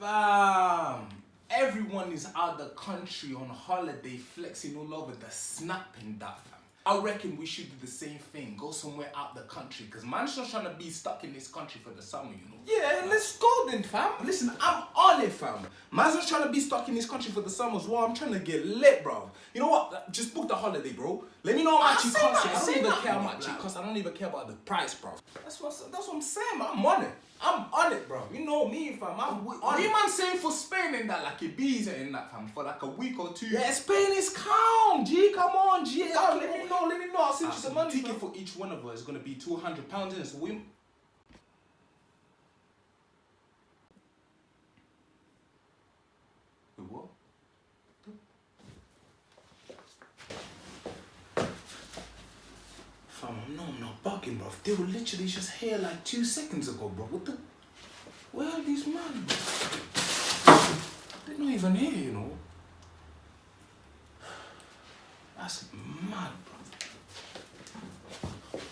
Fam, everyone is out the country on holiday flexing all over the snap and that fam. I reckon we should do the same thing, go somewhere out the country, cause man's not trying to be stuck in this country for the summer, you know. Yeah, let's go then, fam. Listen, I'm on it, fam. Man's not trying to be stuck in this country for the summer as well. I'm trying to get lit, bro. You know what? Just book the holiday, bro. Let me know how much it costs. I don't even care how much it costs. I don't even care about the price, bro. That's what that's what I'm saying. Man. I'm on it. I'm on it, bro. You know me, fam. I'm What on you man saying for Spain in that, like Ibiza in that fam, for like a week or two? Yeah, Spain is calm, G. Come on, G. Oh, let me know. Let me know. I'll send you so some the money. ticket for each one of us is gonna be two hundred pounds in, so we. Wait, what? No, I'm not bugging, bro. They were literally just here like two seconds ago, bro. What the? Where are these men? They're not even here, you know. That's mad, bro.